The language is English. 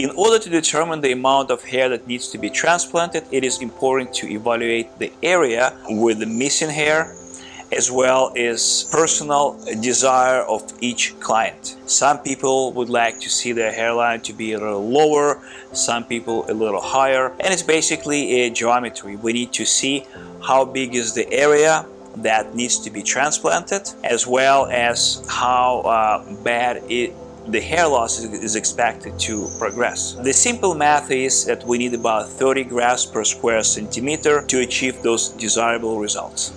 In order to determine the amount of hair that needs to be transplanted, it is important to evaluate the area with the missing hair as well as personal desire of each client. Some people would like to see their hairline to be a little lower, some people a little higher, and it's basically a geometry. We need to see how big is the area that needs to be transplanted as well as how uh, bad it the hair loss is expected to progress. The simple math is that we need about 30 grafts per square centimeter to achieve those desirable results.